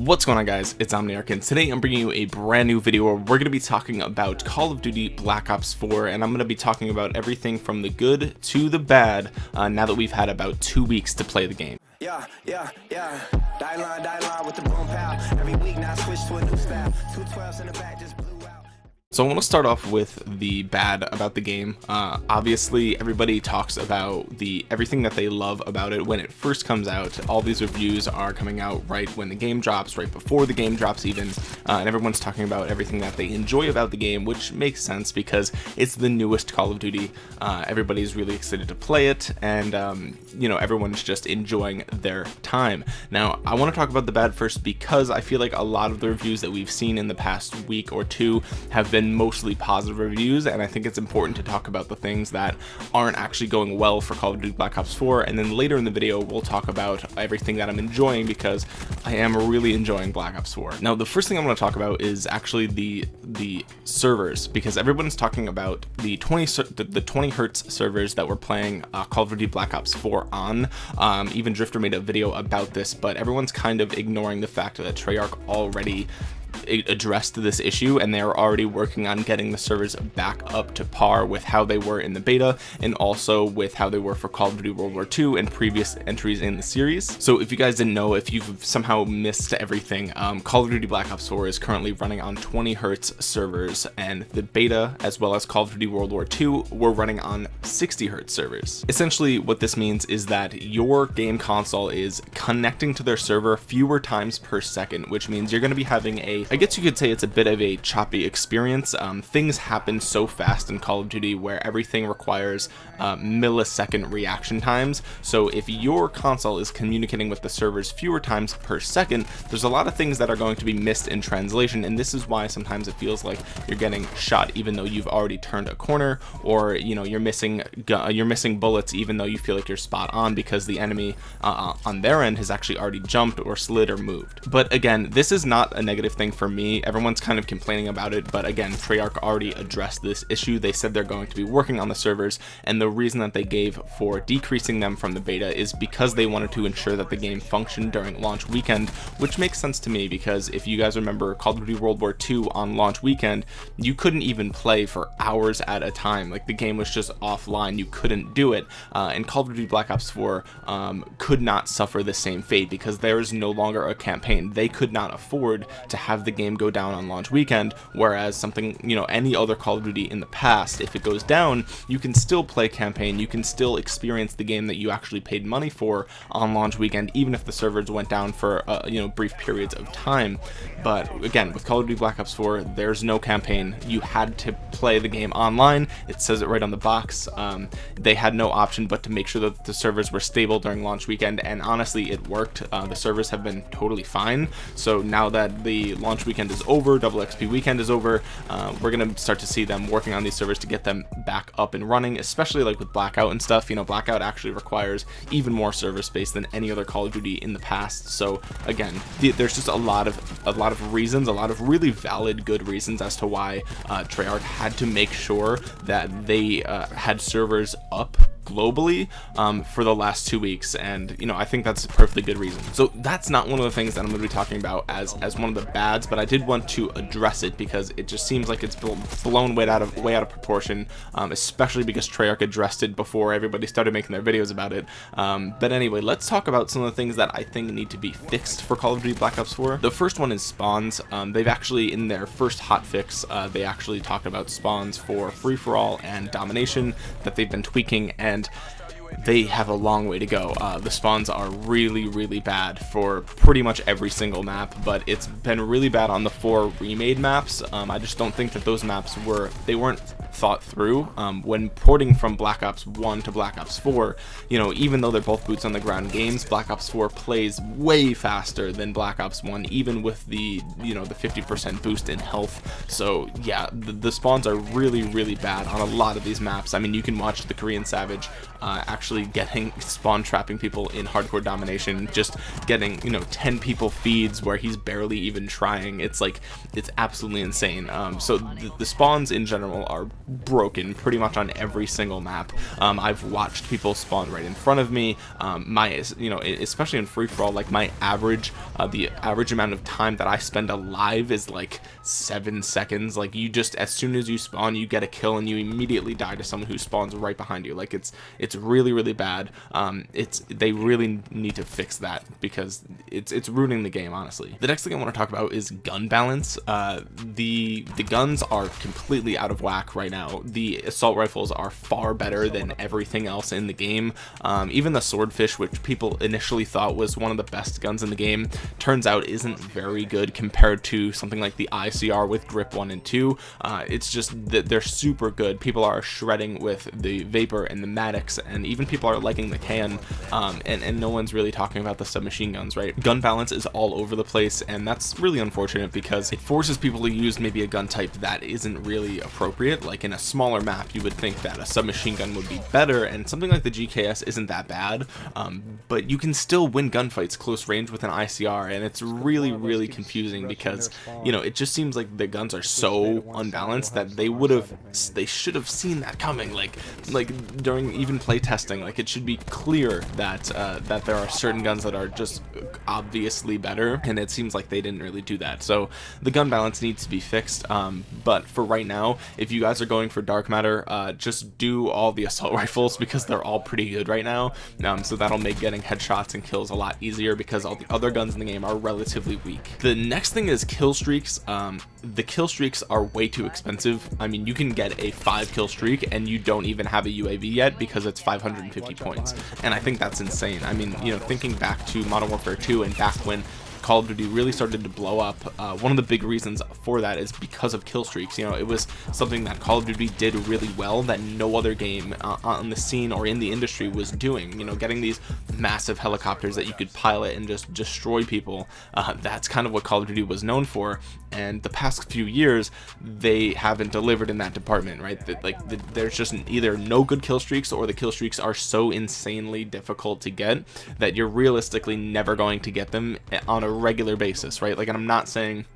What's going on guys, it's Omniarch and today I'm bringing you a brand new video where we're going to be talking about Call of Duty Black Ops 4 and I'm going to be talking about everything from the good to the bad uh, now that we've had about two weeks to play the game. Yeah, yeah, yeah. Die line, die line with the. So I want to start off with the bad about the game. Uh, obviously, everybody talks about the everything that they love about it when it first comes out. All these reviews are coming out right when the game drops, right before the game drops even, uh, and everyone's talking about everything that they enjoy about the game, which makes sense because it's the newest Call of Duty. Uh, everybody's really excited to play it, and um, you know everyone's just enjoying their time. Now, I want to talk about the bad first because I feel like a lot of the reviews that we've seen in the past week or two have been been mostly positive reviews and I think it's important to talk about the things that aren't actually going well for Call of Duty Black Ops 4 and then later in the video we'll talk about everything that I'm enjoying because I am really enjoying Black Ops 4. Now the first thing I'm going to talk about is actually the the servers because everyone's talking about the 20 the, the 20 hertz servers that we're playing uh, Call of Duty Black Ops 4 on. Um, even Drift0r made a video about this but everyone's kind of ignoring the fact that Treyarch already addressed this issue and they're already working on getting the servers back up to par with how they were in the beta and also with how they were for Call of Duty World War II and previous entries in the series. So if you guys didn't know, if you've somehow missed everything, um, Call of Duty Black Ops 4 is currently running on 20 hertz servers and the beta as well as Call of Duty World War II were running on 60 hertz servers. Essentially what this means is that your game console is connecting to their server fewer times per second, which means you're going to be having a I guess you could say it's a bit of a choppy experience. Um, things happen so fast in Call of Duty where everything requires uh, millisecond reaction times. So if your console is communicating with the servers fewer times per second, there's a lot of things that are going to be missed in translation. And this is why sometimes it feels like you're getting shot even though you've already turned a corner or, you know, you're missing, you're missing bullets even though you feel like you're spot on because the enemy uh, on their end has actually already jumped or slid or moved. But again, this is not a negative thing for me everyone's kind of complaining about it but again Treyarch already addressed this issue. They said they're going to be working on the servers and the reason that they gave for decreasing them from the beta is because they wanted to ensure that the game functioned during launch weekend which makes sense to me because if you guys remember Call of Duty World War II on launch weekend you couldn't even play for hours at a time. Like the game was just offline. You couldn't do it. Uh, and Call of Duty Black Ops 4 um, could not suffer the same fate because there is no longer a campaign. They could not afford to have the the game go down on launch weekend whereas something you know any other Call of Duty in the past if it goes down you can still play campaign you can still experience the game that you actually paid money for on launch weekend even if the servers went down for uh, you know brief periods of time. But again with Call of Duty Black Ops 4 there's no campaign. You had to play the game online. It says it right on the box. Um, they had no option but to make sure that the servers were stable during launch weekend and honestly it worked. Uh, the servers have been totally fine. So now that the launch launch weekend is over, double XP weekend is over, uh, we're gonna start to see them working on these servers to get them back up and running, especially like with Blackout and stuff. You know, Blackout actually requires even more server space than any other Call of Duty in the past. So again, the, there's just a lot of a lot of reasons, a lot of really valid, good reasons as to why uh, Treyarch had to make sure that they uh, had servers up globally um, for the last two weeks. And you know I think that's a perfectly good reason. So that's not one of the things that I'm going to be talking about as as one of the bads but I did want to address it because it just seems like it's blown way out of way out of proportion um, especially because Treyarch addressed it before everybody started making their videos about it. Um, but anyway let's talk about some of the things that I think need to be fixed for Call of Duty Black Ops 4 the first one is spawns. Um, they've actually in their first hot fix uh, they actually talked about spawns for free-for-all and domination that they've been tweaking and and they have a long way to go. Uh, the spawns are really, really bad for pretty much every single map, but it's been really bad on the four remade maps. Um, I just don't think that those maps were, they weren't thought through um, when porting from Black Ops 1 to Black Ops 4 you know even though they're both boots on the ground games Black Ops 4 plays way faster than Black Ops 1 even with the you know the 50% boost in health. So yeah the, the, spawns are really really bad on a lot of these maps. I mean you can watch the Korean Savage uh, actually getting spawn trapping people in hardcore domination just getting you know 10 people feeds where he's barely even trying. It's like it's absolutely insane. Um, so the, the spawns in general are broken pretty much on every single map. Um, I've watched people spawn right in front of me. Um, my you know especially in free-for-all like my average uh, the average amount of time that I spend alive is like seven seconds. Like you just as soon as you spawn you get a kill and you immediately die to someone who spawns right behind you. Like it's it's really really bad. Um, it's they really need to fix that because it's it's ruining the game honestly. The next thing I want to talk about is gun balance. Uh, the the guns are completely out of whack right now the assault rifles are far better than everything else in the game. Um, even the swordfish which people initially thought was one of the best guns in the game turns out isn't very good compared to something like the ICR with grip 1 and 2 uh, it's just that they're super good. People are shredding with the vapor and the Maddox and even people are liking the can um, and, and no one's really talking about the submachine guns right? Gun balance is all over the place and that's really unfortunate because it forces people to use maybe a gun type that isn't really appropriate like in a smaller map you would think that a submachine gun would be better and something like the GKS isn't that bad um, but you can still win gunfights close range with an ICR and it's really really confusing because you know it just seems like the guns are so unbalanced that they would have they should have seen that coming like like during even play testing like it should be clear that uh, that there are certain guns that are just obviously better and it seems like they didn't really do that. So the gun balance needs to be fixed um, but for right now if you guys are going for dark matter uh, just do all the assault rifles because they're all pretty good right now. Um, so that'll make getting headshots and kills a lot easier because all the other guns in the game are relatively weak. The next thing is kill streaks. Um, the kill streaks are way too expensive. I mean you can get a five kill streak and you don't even have a UAV yet because it's 550 points. And I think that's insane. I mean you know thinking back to Modern Warfare 2 and back when Call of Duty really started to blow up, uh, one of the big reasons for that is because of kill streaks. You know, it was something that Call of Duty did really well that no other game uh, on the scene or in the industry was doing. You know, getting these massive helicopters that you could pilot and just destroy people. Uh, that's kind of what Call of Duty was known for. And the past few years, they haven't delivered in that department, right? Like the, there's just either no good kill streaks or the kill streaks are so insanely difficult to get that you're realistically never going to get them eh, on a regular basis, right? Like, and I'm not saying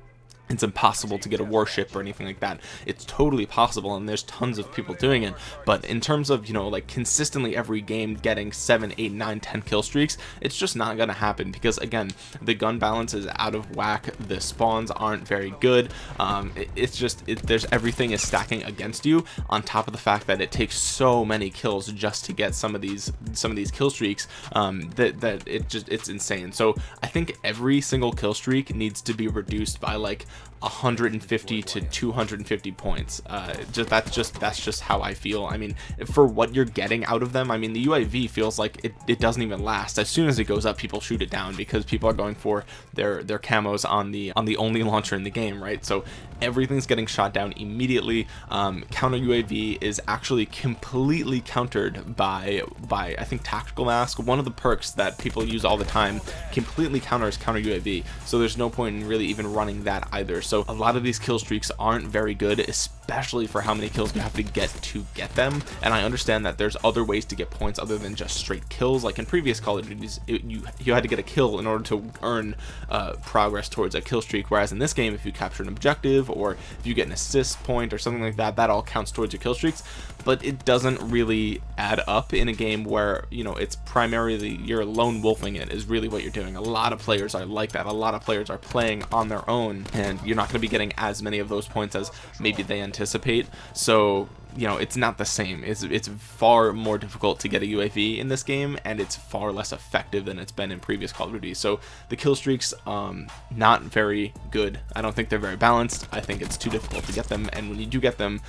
it's impossible to get a warship or anything like that. It's totally possible and there's tons of people doing it. But in terms of you know like consistently every game getting 7 8 9 10 kill streaks it's just not gonna happen because again the gun balance is out of whack. The spawns aren't very good. Um, it, it's just it, there's everything is stacking against you on top of the fact that it takes so many kills just to get some of these some of these kill streaks um, that that it just it's insane. So I think every single kill streak needs to be reduced by like 150 to 250 points. Uh just that's just that's just how i feel. I mean for what you're getting out of them i mean the uav feels like it, it doesn't even last. As soon as it goes up people shoot it down because people are going for their their camos on the on the only launcher in the game right? So everything's getting shot down immediately. Um, counter uav is actually completely countered by by i think tactical mask. One of the perks that people use all the time completely counters counter uav so there's no point in really even running that either. So a lot of these kill streaks aren't very good especially for how many kills you have to get to get them. And i understand that there's other ways to get points other than just straight kills. Like in previous call of duties it, you you had to get a kill in order to earn uh, progress towards a kill streak. Whereas in this game if you capture an objective or if you get an assist point or something like that that all counts towards your kill streaks. But it doesn't really add up in a game where you know it's primarily you're lone wolfing it is really what you're doing. A lot of players are like that. A lot of players are playing on their own and you're not going to be getting as many of those points as maybe they anticipate. So you know it's not the same. It's it's far more difficult to get a UAV in this game and it's far less effective than it's been in previous Call of Duty. So the kill streaks um not very good. I don't think they're very balanced. I think it's too difficult to get them and when you do get them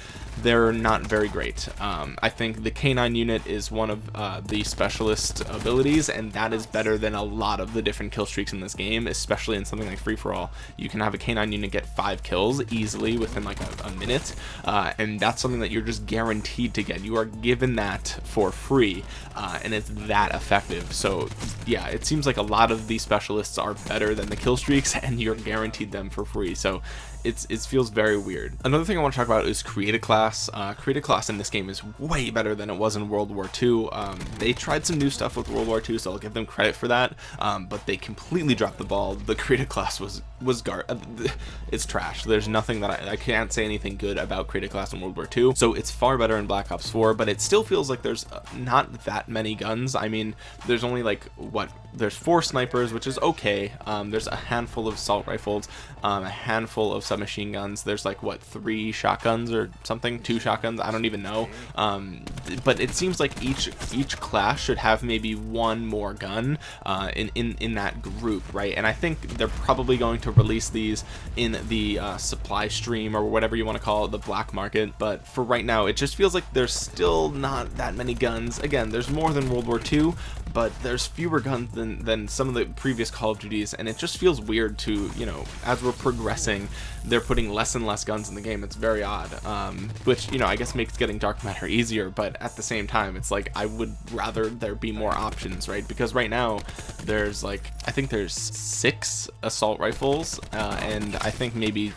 they're not very great. Um, I think the K9 unit is one of uh, the specialist abilities and that is better than a lot of the different kill streaks in this game especially in something like free-for-all. You can have a K9 unit get five kills easily within like a, a minute uh, and that's something that you're just guaranteed to get. You are given that for free uh, and it's that effective. So yeah it seems like a lot of these specialists are better than the kill streaks and you're guaranteed them for free. So it's it feels very weird. Another thing i want to talk about is create a class. Uh, create a class in this game is way better than it was in world war ii um, they tried some new stuff with world war ii so i'll give them credit for that um, but they completely dropped the ball. The create a class was was gar uh, it's trash. There's nothing that I, I, can't say anything good about create a class in World War II so it's far better in Black Ops 4 but it still feels like there's uh, not that many guns. I mean there's only like what there's four snipers which is okay. Um, there's a handful of assault rifles um, a handful of submachine guns. There's like what three shotguns or something? Two shotguns? I don't even know. Um, but it seems like each each class should have maybe one more gun uh, in, in in that group right? And I think they're probably going to release these in the uh, supply stream or whatever you want to call it the black market. But for right now it just feels like there's still not that many guns. Again there's more than World War II but there's fewer guns than than some of the previous Call of Duties and it just feels weird to you know as we're progressing they're putting less and less guns in the game. It's very odd um, which you know I guess makes getting dark matter easier but at the same time it's like I would rather there be more options right? Because right now there's like I think there's six assault rifles uh, and I think maybe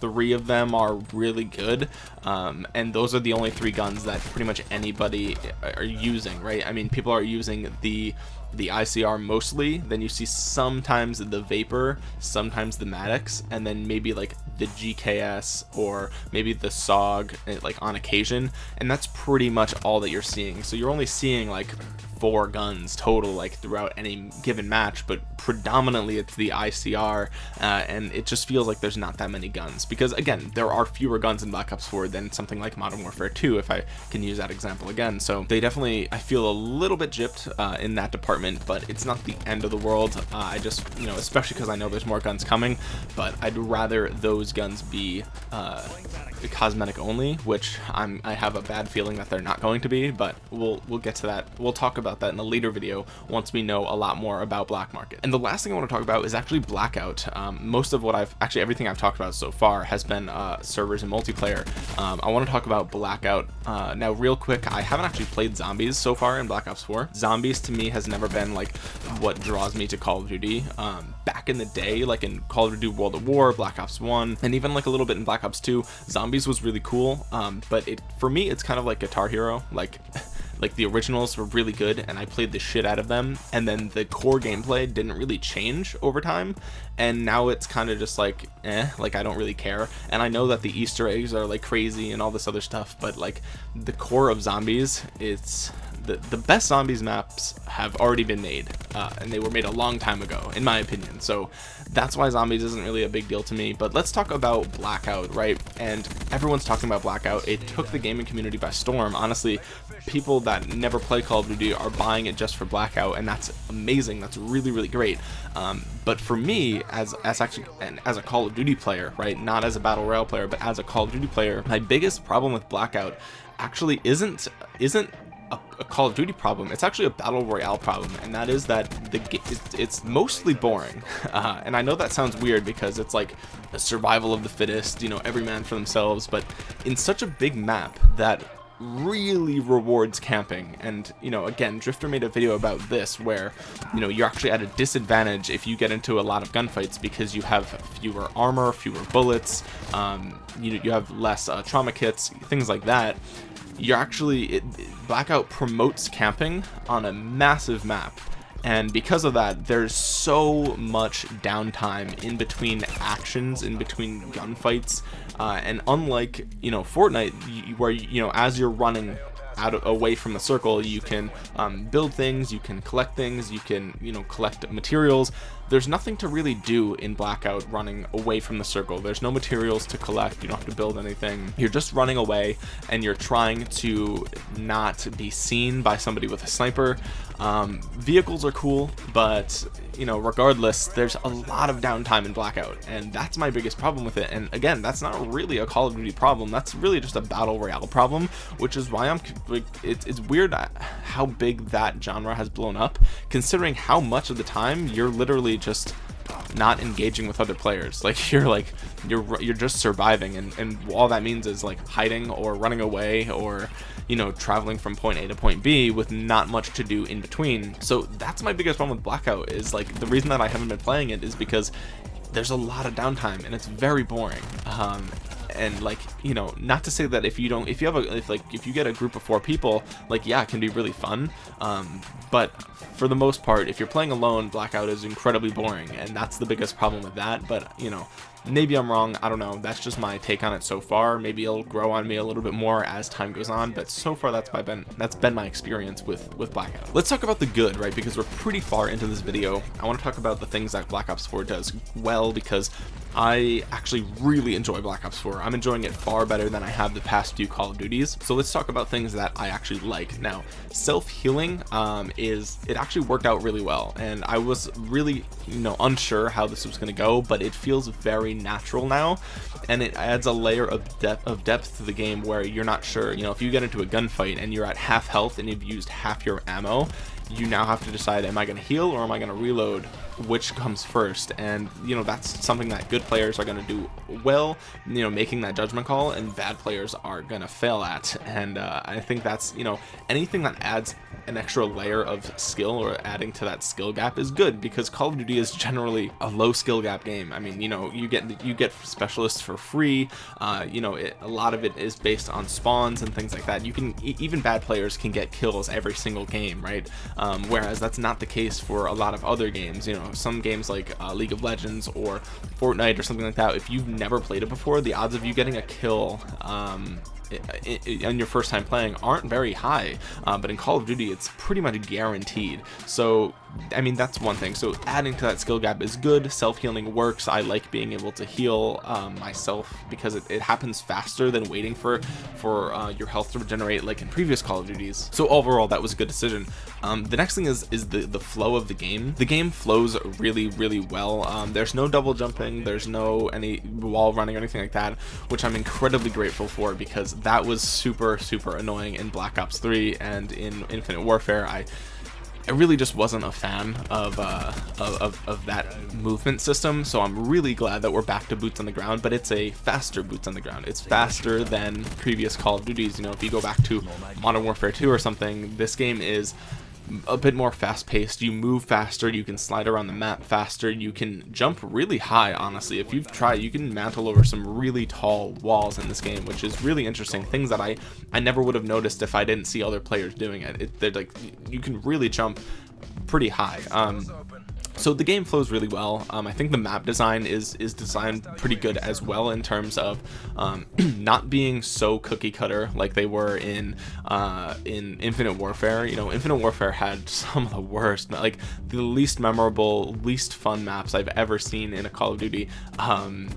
three of them are really good um, and those are the only three guns that pretty much anybody are using right? I mean people are using the the ICR mostly then you see sometimes the Vapor sometimes the Maddox and then maybe like the GKS or maybe the Saug eh, like on occasion and that's pretty much all that you're seeing. So you're only seeing like four guns total like throughout any given match but predominantly it's the ICR uh, and it just feels like there's not that many guns. Because again there are fewer guns in Black Ops 4 than something like Modern Warfare 2 if I can use that example again. So they definitely I feel a little bit gypped uh, in that department but it's not the end of the world. Uh, I just you know especially because I know there's more guns coming but I'd rather those guns be uh, cosmetic only which I'm I have a bad feeling that they're not going to be but we'll we'll get to that. We'll talk about that in a later video once we know a lot more about black market. And the last thing I want to talk about is actually blackout. Um, most of what I've actually everything I've talked about so far has been uh, servers and multiplayer. Um, I want to talk about blackout. Uh, now real quick I haven't actually played zombies so far in Black Ops 4 zombies to me has never been like what draws me to Call of Duty. Um, back in the day like in Call of Duty World of War Black Ops 1 and even like a little bit in Black Ops 2 zombies was really cool um, but it for me it's kind of like Guitar Hero like like the originals were really good and I played the shit out of them and then the core gameplay didn't really change over time and now it's kind of just like eh like I don't really care and I know that the Easter eggs are like crazy and all this other stuff but like the core of zombies it's the, the best zombies maps have already been made uh, and they were made a long time ago in my opinion. So that's why zombies isn't really a big deal to me but let's talk about blackout right? And everyone's talking about blackout. It took the gaming community by storm. Honestly people that never play call of duty are buying it just for blackout and that's amazing. That's really really great. Um, but for me as as actually as a call of duty player right not as a battle royale player but as a call of duty player my biggest problem with blackout actually isn't isn't a, a, Call of Duty problem. It's actually a battle royale problem, and that is that the it's, it's mostly boring. Uh, and I know that sounds weird because it's like a survival of the fittest, you know, every man for themselves. But in such a big map that really rewards camping. And you know again Drift0r made a video about this where you know you're actually at a disadvantage if you get into a lot of gunfights because you have fewer armor fewer bullets um, you, you have less uh, trauma kits things like that. You're actually it, blackout promotes camping on a massive map and because of that there's so much downtime in between actions in between gunfights uh, and unlike you know Fortnite where you know as you're running out of, away from the circle you can um, build things you can collect things you can you know collect materials. There's nothing to really do in blackout running away from the circle. There's no materials to collect. You don't have to build anything. You're just running away and you're trying to not be seen by somebody with a sniper um, vehicles are cool but you know regardless there's a lot of downtime in blackout and that's my biggest problem with it. And again that's not really a call of duty problem that's really just a battle royale problem which is why i'm like it's, it's weird how big that genre has blown up considering how much of the time you're literally just not engaging with other players. Like you're like you're you're just surviving and and all that means is like hiding or running away or you know traveling from point a to point b with not much to do in between. So that's my biggest problem with blackout is like the reason that i haven't been playing it is because there's a lot of downtime and it's very boring. Um and like you know not to say that if you don't if you have a if like if you get a group of four people like yeah it can be really fun. Um, but for the most part if you're playing alone blackout is incredibly boring and that's the biggest problem with that. But you know maybe i'm wrong. I don't know. That's just my take on it so far. Maybe it'll grow on me a little bit more as time goes on but so far that's my been that's been my experience with with blackout. Let's talk about the good right? Because we're pretty far into this video. I want to talk about the things that black ops 4 does well because I actually really enjoy Black Ops 4. I'm enjoying it far better than I have the past few Call of Duties. So let's talk about things that I actually like. Now, self-healing um, is, it actually worked out really well. And I was really, you know, unsure how this was going to go, but it feels very natural now. And it adds a layer of depth, of depth to the game where you're not sure, you know, if you get into a gunfight and you're at half health and you've used half your ammo, you now have to decide am I going to heal or am I going to reload which comes first. And you know that's something that good players are going to do well you know making that judgment call and bad players are going to fail at. And uh, I think that's you know anything that adds an extra layer of skill or adding to that skill gap is good because Call of Duty is generally a low skill gap game. I mean you know you get you get specialists for free. Uh, you know it, a lot of it is based on spawns and things like that. You can even bad players can get kills every single game right? Um, whereas that's not the case for a lot of other games you know some games like uh, League of Legends or Fortnite or something like that if you've never played it before the odds of you getting a kill um, on your first time playing aren't very high uh, but in Call of Duty it's pretty much guaranteed. So I mean that's one thing. So adding to that skill gap is good. Self-healing works. I like being able to heal um, myself because it, it, happens faster than waiting for for uh, your health to regenerate like in previous Call of Duties. So overall that was a good decision. Um, the next thing is is the the flow of the game. The game flows really really well. Um, there's no double jumping. There's no any wall running or anything like that which I'm incredibly grateful for because that was super super annoying in Black Ops 3 and in Infinite Warfare I I really just wasn't a fan of, uh, of, of, that movement system, so I'm really glad that we're back to boots on the ground, but it's a faster boots on the ground. It's faster than previous Call of Duties. You know, if you go back to Modern Warfare 2 or something, this game is a bit more fast paced you move faster you can slide around the map faster you can jump really high honestly. If you've tried you can mantle over some really tall walls in this game which is really interesting. Things that I I never would have noticed if I didn't see other players doing it, it they're like you can really jump pretty high. Um so the game flows really well. Um, I think the map design is is designed pretty good as well in terms of um, not being so cookie cutter like they were in uh, in Infinite Warfare. You know Infinite Warfare had some of the worst like the least memorable least fun maps I've ever seen in a Call of Duty. Um,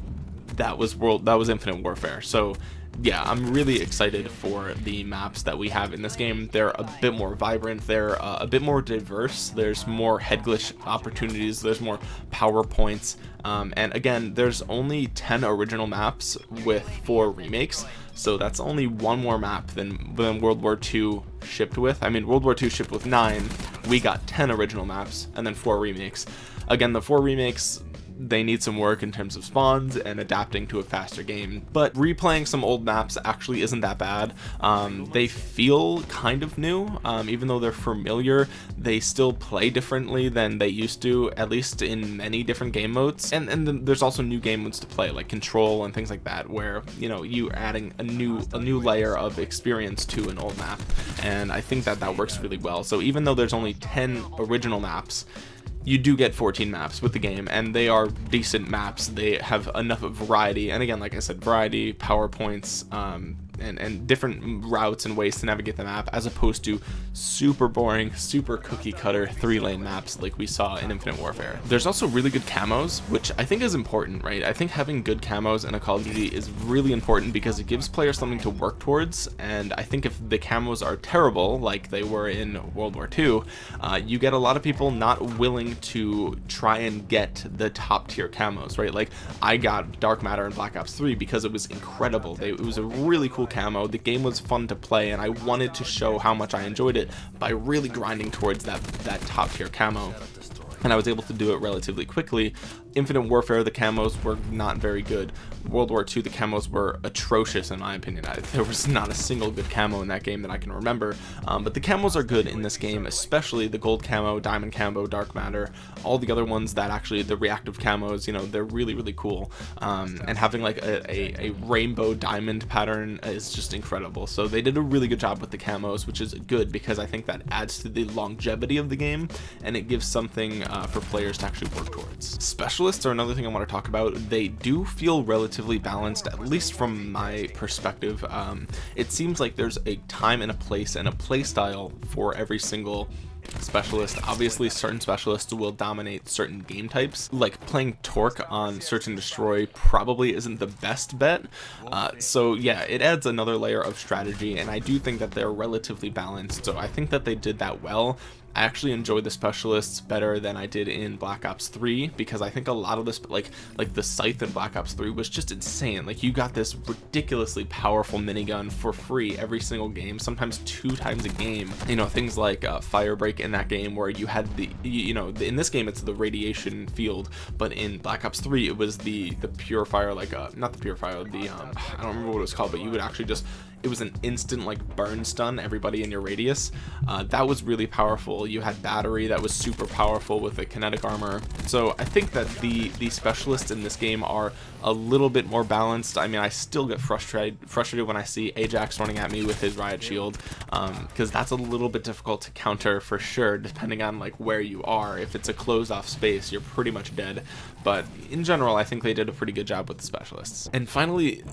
that was world that was Infinite Warfare. So yeah, I'm really excited for the maps that we have in this game. They're a bit more vibrant, they're uh, a bit more diverse, there's more head glitch opportunities, there's more PowerPoints, um, and again, there's only 10 original maps with 4 remakes, so that's only one more map than, than World War II shipped with. I mean, World War II shipped with 9, we got 10 original maps, and then 4 remakes. Again, the 4 remakes they need some work in terms of spawns and adapting to a faster game. But replaying some old maps actually isn't that bad. Um, they feel kind of new. Um, even though they're familiar they still play differently than they used to at least in many different game modes. And and then there's also new game modes to play like control and things like that where you know you're adding a new a new layer of experience to an old map. And I think that that works really well. So even though there's only 10 original maps you do get 14 maps with the game and they are decent maps. They have enough of variety and again like i said variety powerpoints um, and, and different routes and ways to navigate the map as opposed to super boring super cookie cutter three lane maps like we saw in infinite warfare. There's also really good camos which i think is important right? I think having good camos in a call of duty is really important because it gives players something to work towards and i think if the camos are terrible like they were in world war ii uh, you get a lot of people not willing to try and get the top tier camos right? Like i got dark matter in black ops 3 because it was incredible. They, it was a really cool camo the game was fun to play and I wanted to show how much I enjoyed it by really grinding towards that that top tier camo and I was able to do it relatively quickly. Infinite Warfare, the camos were not very good. World War II, the camos were atrocious in my opinion. I, there was not a single good camo in that game that I can remember, um, but the camos are good in this game, especially the gold camo, diamond camo, dark matter, all the other ones that actually the reactive camos, you know, they're really really cool. Um, and having like a, a, a rainbow diamond pattern is just incredible. So they did a really good job with the camos, which is good because I think that adds to the longevity of the game and it gives something uh, for players to actually work towards. Specialists are another thing I want to talk about. They do feel relatively balanced, at least from my perspective. Um, it seems like there's a time and a place and a play style for every single specialist obviously certain specialists will dominate certain game types like playing torque on search and destroy probably isn't the best bet uh, so yeah it adds another layer of strategy and I do think that they're relatively balanced so I think that they did that well I actually enjoyed the specialists better than I did in Black Ops 3 because I think a lot of this like like the scythe in Black Ops 3 was just insane. Like you got this ridiculously powerful minigun for free every single game sometimes two times a game. You know things like uh, Firebreak in that game where you had the you know in this game it's the radiation field but in Black Ops 3 it was the the purifier like uh not the purifier the um I don't remember what it was called but you would actually just it was an instant like burn stun everybody in your radius. Uh, that was really powerful. You had battery that was super powerful with a kinetic armor. So I think that the the specialists in this game are a little bit more balanced. I mean I still get frustrated frustrated when I see Ajax running at me with his riot shield because um, that's a little bit difficult to counter for sure depending on like where you are. If it's a closed off space you're pretty much dead. But in general I think they did a pretty good job with the specialists. And finally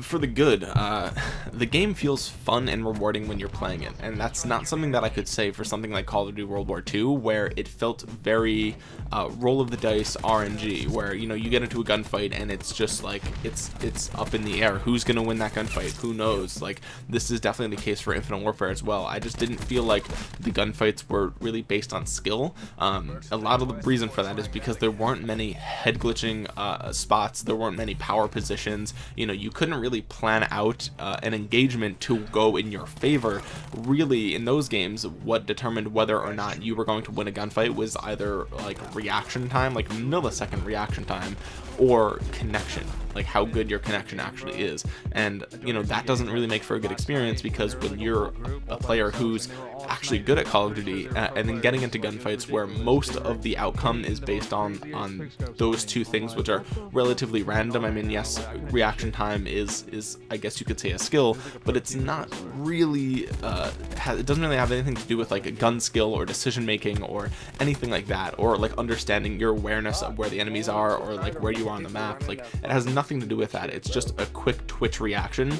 for the good uh, the game feels fun and rewarding when you're playing it. And that's not something that I could say for something like Call of Duty World War II where it felt very uh, roll of the dice RNG where you know you get into a gunfight and it's just like it's it's up in the air. Who's gonna win that gunfight? Who knows? Like this is definitely the case for Infinite Warfare as well. I just didn't feel like the gunfights were really based on skill. Um, a lot of the reason for that is because there weren't many head glitching uh, spots. There weren't many power positions. You know you couldn't really plan out uh, an engagement to go in your favor. Really in those games what determined whether or not you were going to win a gunfight was either like reaction time like millisecond reaction time or connection like how good your connection actually is. And you know that doesn't really make for a good experience because when you're a player who's actually good at Call of Duty uh, and then getting into gunfights where most of the outcome is based on on those two things which are relatively random I mean yes reaction time is is I guess you could say a skill but it's not really uh, it doesn't really have anything to do with like a gun skill or decision making or anything like that or like understanding your awareness of where the enemies are or like where you are on the map. Like it has nothing to do with that. It's just a quick twitch reaction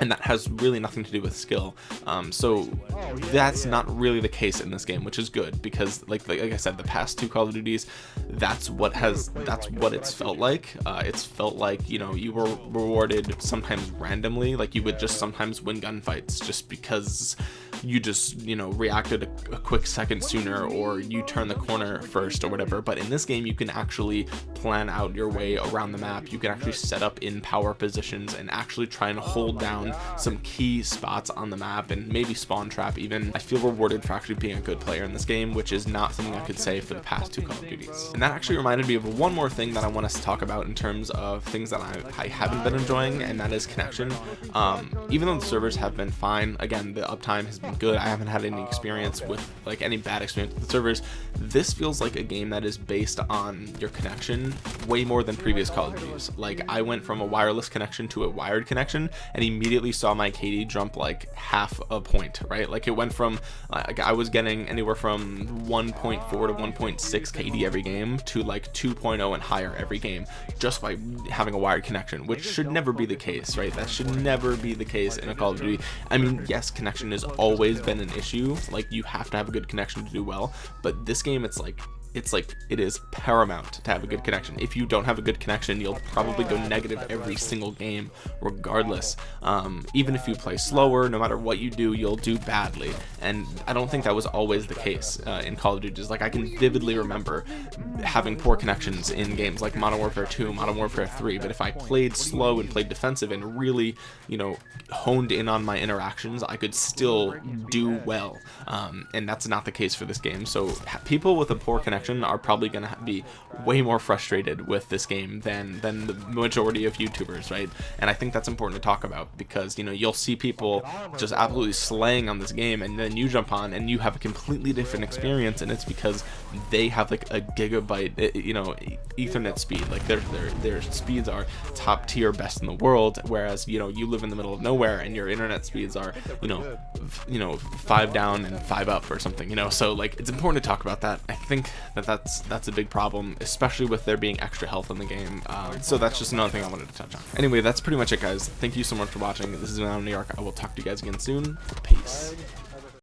and that has really nothing to do with skill. Um, so that's not really the case in this game which is good because like like, like I said the past two Call of Duties that's what has that's what it's felt like. Uh, it's felt like you know you were rewarded sometimes randomly like you would just sometimes win gunfights just because you just you know reacted a, a, quick second sooner or you turn the corner first or whatever. But in this game you can actually plan out your way around the map. You can actually set up in power positions and actually try and hold down some key spots on the map and maybe spawn trap even. I feel rewarded for actually being a good player in this game which is not something I could say for the past two Call of Duties. And that actually reminded me of one more thing that I want us to talk about in terms of things that I, I haven't been enjoying and that is connection. Um, even though the servers have been fine again the uptime has been good. I haven't had any experience with like any bad experience with servers. This feels like a game that is based on your connection way more than previous Call of Duties. Like I went from a wireless connection to a wired connection and immediately saw my KD jump like half a point right? Like it went from like I was getting anywhere from 1.4 to 1.6 KD every game to like 2.0 and higher every game just by having a wired connection which should never be the case right? That should never be the case in a Call of Duty. I mean yes connection is always always been an issue like you have to have a good connection to do well. But this game it's like it's like it is paramount to have a good connection. If you don't have a good connection you'll probably go negative every single game regardless. Um, even if you play slower no matter what you do you'll do badly. And I don't think that was always the case uh, in Call of Duty. Like I can vividly remember having poor connections in games like Modern Warfare 2 Modern Warfare 3 but if I played slow and played defensive and really you know honed in on my interactions I could still do well. Um, and that's not the case for this game. So people with a poor connection are probably going to be way more frustrated with this game than than the majority of YouTubers, right? And I think that's important to talk about because you know you'll see people just absolutely slaying on this game, and then you jump on and you have a completely different experience, and it's because they have like a gigabyte, eh, you know, Ethernet speed. Like their their their speeds are top tier, best in the world, whereas you know you live in the middle of nowhere and your internet speeds are you know you know five down and five up or something. You know, so like it's important to talk about that. I think that that's that's a big problem, especially with there being extra health in the game. Um, so that's just another thing I wanted to touch on. Anyway, that's pretty much it, guys. Thank you so much for watching. This is New York. I will talk to you guys again soon. Peace.